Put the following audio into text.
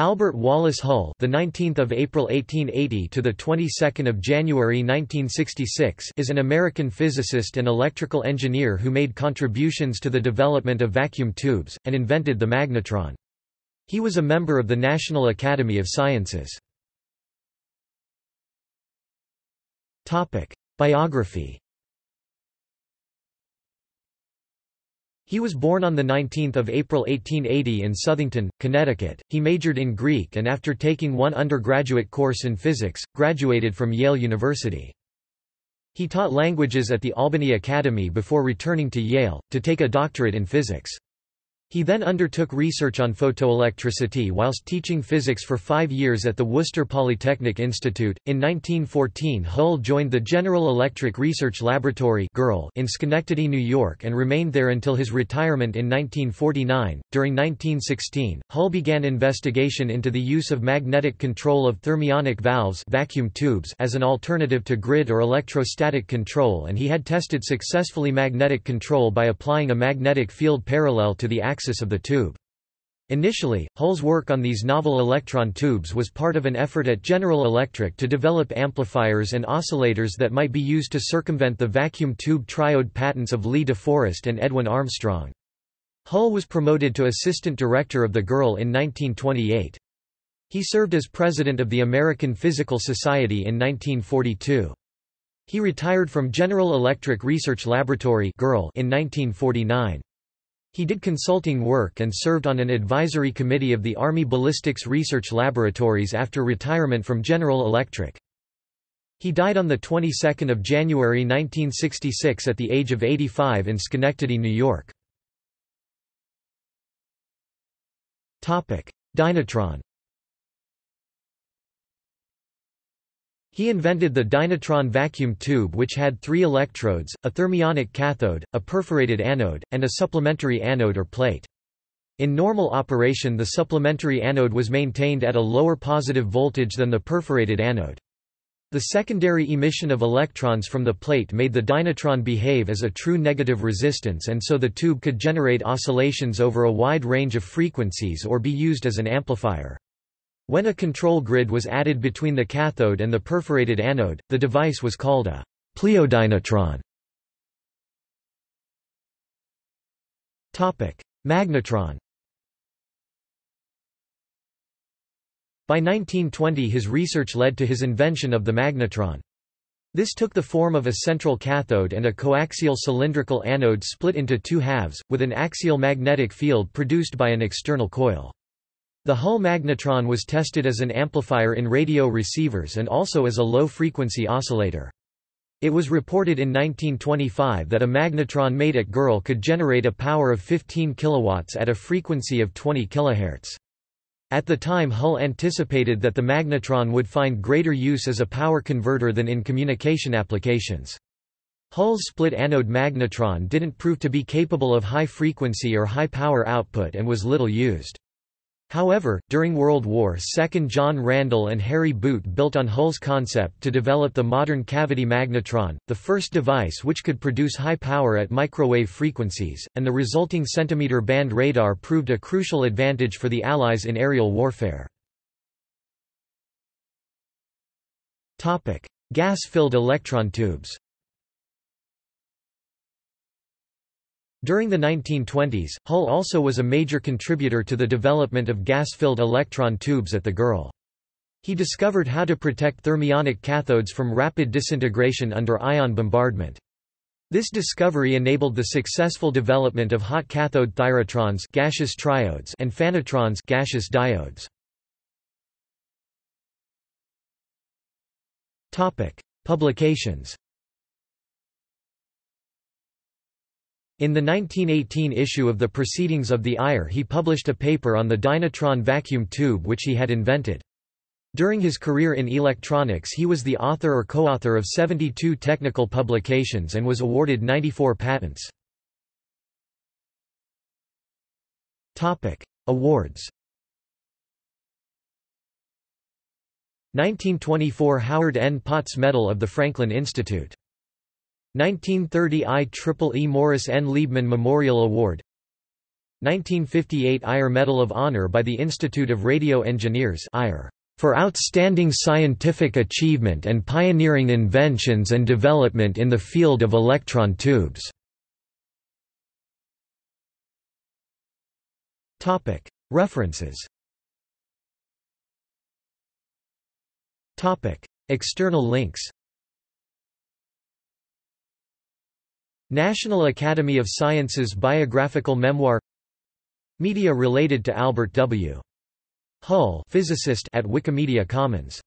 Albert Wallace Hull, the 19th of April 1880 to the 22nd of January 1966, is an American physicist and electrical engineer who made contributions to the development of vacuum tubes and invented the magnetron. He was a member of the National Academy of Sciences. Topic: Biography He was born on 19 April 1880 in Southington, Connecticut. He majored in Greek and after taking one undergraduate course in physics, graduated from Yale University. He taught languages at the Albany Academy before returning to Yale, to take a doctorate in physics. He then undertook research on photoelectricity whilst teaching physics for five years at the Worcester Polytechnic Institute. In 1914, Hull joined the General Electric Research Laboratory in Schenectady, New York, and remained there until his retirement in 1949. During 1916, Hull began investigation into the use of magnetic control of thermionic valves vacuum tubes as an alternative to grid or electrostatic control, and he had tested successfully magnetic control by applying a magnetic field parallel to the axis axis of the tube. Initially, Hull's work on these novel electron tubes was part of an effort at General Electric to develop amplifiers and oscillators that might be used to circumvent the vacuum tube triode patents of Lee De Forest and Edwin Armstrong. Hull was promoted to assistant director of the GERL in 1928. He served as president of the American Physical Society in 1942. He retired from General Electric Research Laboratory in 1949. He did consulting work and served on an advisory committee of the Army Ballistics Research Laboratories after retirement from General Electric. He died on the 22nd of January 1966 at the age of 85 in Schenectady, New York. Topic: Dynatron He invented the Dynatron vacuum tube which had three electrodes, a thermionic cathode, a perforated anode, and a supplementary anode or plate. In normal operation the supplementary anode was maintained at a lower positive voltage than the perforated anode. The secondary emission of electrons from the plate made the dynatron behave as a true negative resistance and so the tube could generate oscillations over a wide range of frequencies or be used as an amplifier. When a control grid was added between the cathode and the perforated anode, the device was called a pliodynatron. Magnetron By 1920 his research led to his invention of the magnetron. This took the form of a central cathode and a coaxial cylindrical anode split into two halves, with an axial magnetic field produced by an external coil. The Hull magnetron was tested as an amplifier in radio receivers and also as a low-frequency oscillator. It was reported in 1925 that a magnetron made at GERL could generate a power of 15 kilowatts at a frequency of 20 kHz. At the time Hull anticipated that the magnetron would find greater use as a power converter than in communication applications. Hull's split anode magnetron didn't prove to be capable of high frequency or high power output and was little used. However, during World War II John Randall and Harry Boot built on Hull's concept to develop the modern cavity magnetron, the first device which could produce high power at microwave frequencies, and the resulting centimeter band radar proved a crucial advantage for the Allies in aerial warfare. Gas-filled electron tubes During the 1920s, Hull also was a major contributor to the development of gas-filled electron tubes at the GERL. He discovered how to protect thermionic cathodes from rapid disintegration under ion bombardment. This discovery enabled the successful development of hot cathode thyratrons gaseous triodes and phanotrons gaseous diodes. Topic: Publications In the 1918 issue of the Proceedings of the IRE he published a paper on the Dynatron vacuum tube which he had invented. During his career in electronics he was the author or co-author of 72 technical publications and was awarded 94 patents. Awards 1924 Howard N. Potts Medal of the Franklin Institute 1930 IEEE Morris N. Liebmann Memorial Award. 1958 IRE Medal of Honor by the Institute of Radio Engineers for outstanding scientific achievement and pioneering inventions and development in the field of electron tubes. References. External links National Academy of Sciences biographical memoir Media related to Albert W. Hull physicist at Wikimedia Commons